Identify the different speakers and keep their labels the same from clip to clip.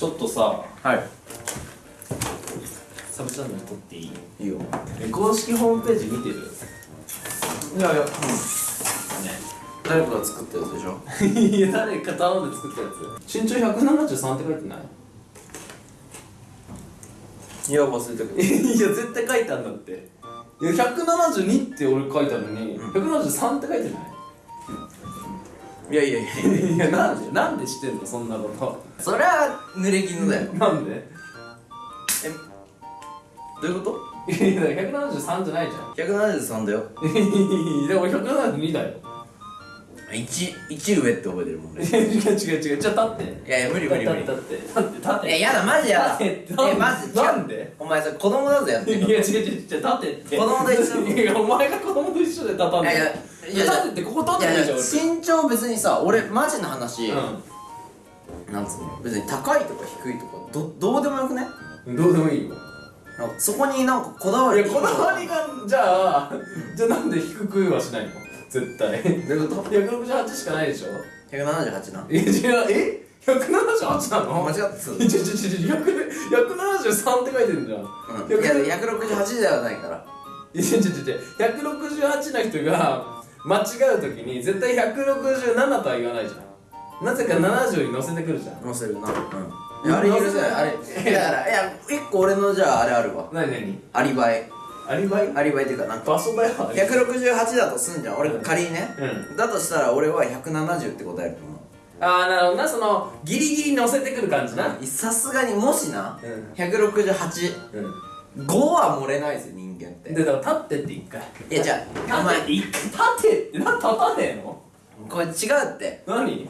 Speaker 1: ちょっとさ
Speaker 2: はい。
Speaker 1: サブチャンネル撮っていい？
Speaker 2: いいよ。
Speaker 1: え公式ホームページ見てる？
Speaker 2: いやいや。うん。
Speaker 1: ね。
Speaker 2: 誰かが作ったやつでしょ？
Speaker 1: いや誰か頼んで作ったやつ。身長173って書いてない？
Speaker 2: いや忘れたけ
Speaker 1: いや絶対書いてあるんだって。いや172って俺書いてあるのに、173って書いてない？
Speaker 2: どいやいやいや
Speaker 1: いやなんでなんで知ってんのそんなこ
Speaker 2: そりゃ濡れ衣だよ。
Speaker 1: となんで？
Speaker 2: どういうこ
Speaker 1: いやいや173じゃないじゃん。
Speaker 2: と ?173 だよ。
Speaker 1: でも172だよ。
Speaker 2: 1, 1上って覚えてるもん俺い
Speaker 1: 違う違う違うじゃあ立って。
Speaker 2: やいや無理無理無理。
Speaker 1: 立って立って立って
Speaker 2: いややだマジやだ。えマジ
Speaker 1: なんで？
Speaker 2: お前さ子供だぞやって
Speaker 1: いや違う違う違う立ってって。
Speaker 2: 子供と一緒
Speaker 1: いやお前が子供と一緒で立たん
Speaker 2: いやいや
Speaker 1: 立ってってここ立ってないじゃん
Speaker 2: 身長別にさ俺マジな話、
Speaker 1: 俺
Speaker 2: なんつうの別に高いとか低いとかどどうでもよくね？
Speaker 1: うんどうでもいいよ。
Speaker 2: そこになんかこだわり。
Speaker 1: いやこだわりがじゃあじゃあなんで低くはしないの？絶対。
Speaker 2: どういうこと
Speaker 1: ？168しかないでしょ
Speaker 2: ？178な。
Speaker 1: え違うえ？178なの？
Speaker 2: 間違ってた。
Speaker 1: えちょちょちょちょ100 173って書いてるじゃん。
Speaker 2: うん、いや168ではないから。
Speaker 1: いやちょちょちょ168の人が間違う時に絶対167とは言わないじゃん。なぜか70に乗せてくるじゃん。
Speaker 2: 載せるな。うん。いやあれ許せない？あれ。だからいや一個俺のじゃああれあるわ。
Speaker 1: 何何？
Speaker 2: アリバイ。
Speaker 1: アリバイ？
Speaker 2: アリバイっていうかなんか
Speaker 1: 場所だよあれ
Speaker 2: 168だとすんじゃん。俺仮にね、
Speaker 1: う
Speaker 2: だとしたら俺は170って答えると思う。
Speaker 1: ああなるほどな。そのギリギリ乗せてくる感じな。
Speaker 2: さすがにもしな、
Speaker 1: うん。
Speaker 2: 168
Speaker 1: う
Speaker 2: 5は漏れないですよ人間って。
Speaker 1: んでだから立ってって一回
Speaker 2: い。やじゃあお前
Speaker 1: 立って一回立てってな立たねえの？
Speaker 2: これ違うって。
Speaker 1: 何？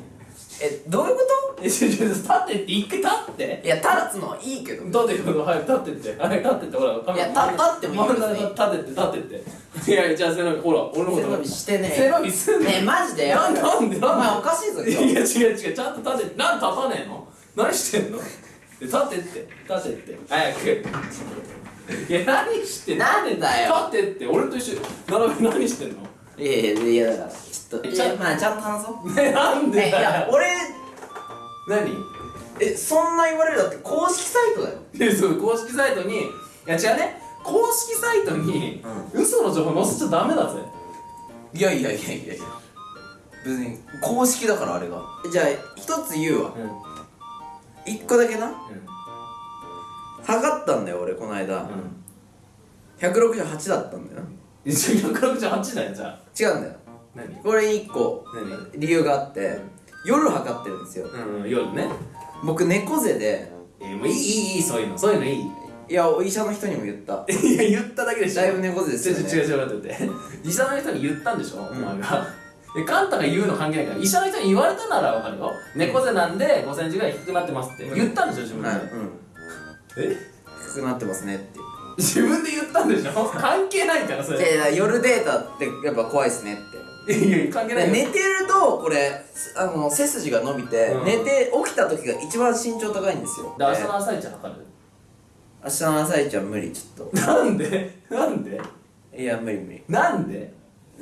Speaker 2: えどういうこ
Speaker 1: えちょちょ立ってって一回立って。
Speaker 2: といや立つのはいいけど。
Speaker 1: 立ってよはい立ってって。はい立ってってほらカメラ
Speaker 2: いや立立ってもいいよ
Speaker 1: 立ってって立ってっていやじゃあ背伸びほら俺のこと
Speaker 2: 背伸びしてね
Speaker 1: 背伸びすんの
Speaker 2: ねえマジで？や
Speaker 1: なんでなんで？
Speaker 2: お前おかしいぞ
Speaker 1: でいや違う違うちゃんと立てなんで立たねえの？何してんの？で立ってって立てって。早くいや何してんの？
Speaker 2: なんだよ。
Speaker 1: 立ってって俺と一緒並べ何してんの？
Speaker 2: いやいやいやだからちょっと
Speaker 1: えちゃ
Speaker 2: まあちゃんと話そう。
Speaker 1: ねなんで
Speaker 2: えいや俺
Speaker 1: 何？
Speaker 2: えそんな言われるだって公式サイトだよ。
Speaker 1: いやそう公式サイトにいや違うね。公式サイトに、嘘の情報載せちゃダメだぜ。
Speaker 2: いやいやいやいやいや。別に公式だからあれが。じゃあ一つ言うわ。
Speaker 1: うん。うん
Speaker 2: 一個だけな測ったんだよ俺この間、168だったんだよ
Speaker 1: 一応168だよじゃあ。
Speaker 2: 違うんだよ。
Speaker 1: 何？
Speaker 2: これ一個
Speaker 1: 何？
Speaker 2: 理由があって夜測ってるんですよ。
Speaker 1: うん夜ね。
Speaker 2: 僕猫背で。
Speaker 1: えー、もういいいいいいそういうのそういうのいい。
Speaker 2: いやお医者の人にも言った。
Speaker 1: いや言っただけでしょ。
Speaker 2: だいぶ猫背ですよね。
Speaker 1: 違う違う違う待ってて。医者の人に言ったんでしょ、お前が。えカンタが言うの関係ないから。医者の人に言われたならわかるよ。猫背なんで5センチぐらい低くなってますって言ったんでしょ自分で、
Speaker 2: はいうん
Speaker 1: え？
Speaker 2: 低くなってますねって。
Speaker 1: 自分で言ったんでしょ？関係ないからそれ。
Speaker 2: いや夜データってやっぱ怖いっすねって。
Speaker 1: いやいや関係ないよ。
Speaker 2: 寝てるとこれあの背筋が伸びて、
Speaker 1: うん。
Speaker 2: 寝て起きた時が一番身長高いんですよ。
Speaker 1: で明日の朝一測る？
Speaker 2: 明日の朝一は無理ちょっ
Speaker 1: なんで？なんで？
Speaker 2: といや無理無理。
Speaker 1: なんで？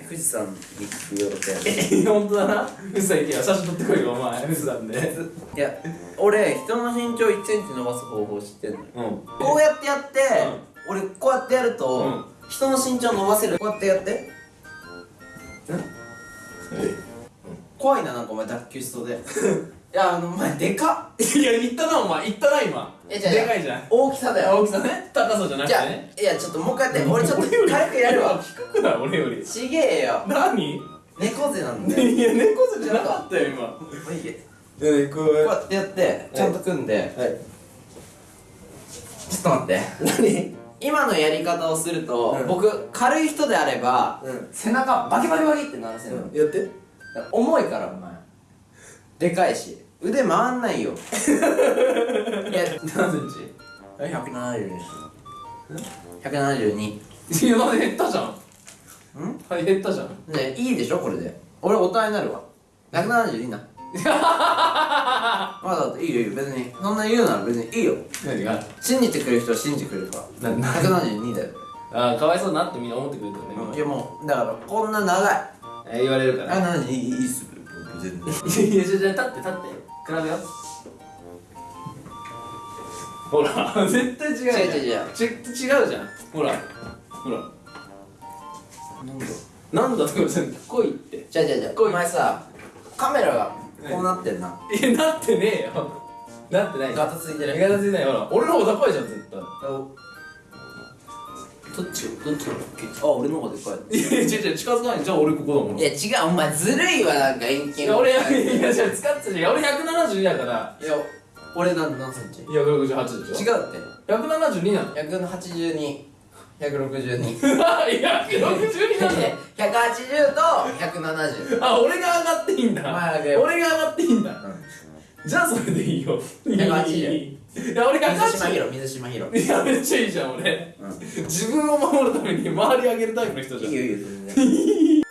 Speaker 2: 富士山に行く予定
Speaker 1: え本当だな。富士山行けよ写真撮ってこいよお前。富士山で。
Speaker 2: いや俺人の身長1センチ伸ばす方法知ってんの。よ
Speaker 1: うん。
Speaker 2: こうやってやって、俺こうやってやると、
Speaker 1: うん。
Speaker 2: 人の身長伸ばせる。こうやってやって。怖いななんかお前脱臼しそうで いやあのお前でかっ。
Speaker 1: いや言ったなお前。言ったな今。
Speaker 2: えじゃあ
Speaker 1: でかいじゃん。
Speaker 2: 大きさだよ。
Speaker 1: 大きさね。高さじゃなく
Speaker 2: じゃあ
Speaker 1: てね
Speaker 2: いやちょっともう一回やって。俺ちょっと軽くやるわ。
Speaker 1: 低くない俺より。
Speaker 2: ちげえよ。
Speaker 1: 何？
Speaker 2: 猫背なんだよ。
Speaker 1: いや猫背じゃなかったよ今。
Speaker 2: もういいけ
Speaker 1: えこ
Speaker 2: こうやってやってちゃんと組んで。
Speaker 1: はい。
Speaker 2: ちょっと待って。
Speaker 1: 何？
Speaker 2: 今のやり方をすると、
Speaker 1: うん。
Speaker 2: 僕軽い人であれば、
Speaker 1: うん。
Speaker 2: 背中バキバキバキって鳴らせるの、
Speaker 1: やって。
Speaker 2: 重いからお前でかいし腕回んないよ。いや
Speaker 1: 何セン
Speaker 2: え？170です172
Speaker 1: チいやまだ減ったじゃん。
Speaker 2: ん？
Speaker 1: はい減ったじゃん。
Speaker 2: ねいいでしょこれで。俺大人になるわ。172な。まだだっていいよいいよ。別にそんな言うなら別にいいよ。
Speaker 1: 何が？
Speaker 2: 信じてくれる人は信じてくれるから。
Speaker 1: なな
Speaker 2: ？172だよ。
Speaker 1: あーかわいそうだなってみんな思ってくれてるね
Speaker 2: うんいやもうだからこんな長い。
Speaker 1: えー言われるから。
Speaker 2: あ72いいいいっす全然。
Speaker 1: いやいやじゃ立って立って。比べよう。ほら。絶対違うじゃん。
Speaker 2: 違う違う違う。
Speaker 1: ち違うじゃん。ほら。ほら。
Speaker 2: なんだ。
Speaker 1: なんだとかじゃん来いって。
Speaker 2: じゃあじゃあじゃお前さカメラがこうなってんな、
Speaker 1: いやなってねえよ。なってない。
Speaker 2: ガタついてる。
Speaker 1: ガタついてない。ほら俺の方が高いじゃん絶対
Speaker 2: どっちどっちのあ俺の方がでかい。
Speaker 1: いやいや違う違う近づかないじゃあ俺ここだもん。
Speaker 2: いや違うお前ずるいわなんか遠近
Speaker 1: いや俺いやじゃあ使ってたじゃん。俺172だから。
Speaker 2: いや俺なん何センチ？
Speaker 1: いや168でしょ。
Speaker 2: 違うって。
Speaker 1: 172なの
Speaker 2: ？182 162
Speaker 1: 162なんだよ
Speaker 2: 180と170
Speaker 1: あ俺が上がっていいんだ。俺が上がっていいんだ。じゃあそれでいいよ。
Speaker 2: 180
Speaker 1: いや俺が
Speaker 2: 水島
Speaker 1: 180
Speaker 2: ヒロ水島ヒロ。
Speaker 1: いやめっちゃいいじゃん俺。
Speaker 2: うん。
Speaker 1: 自分を守るために周り上げるタイプの人じゃん。
Speaker 2: いいよいいよ全然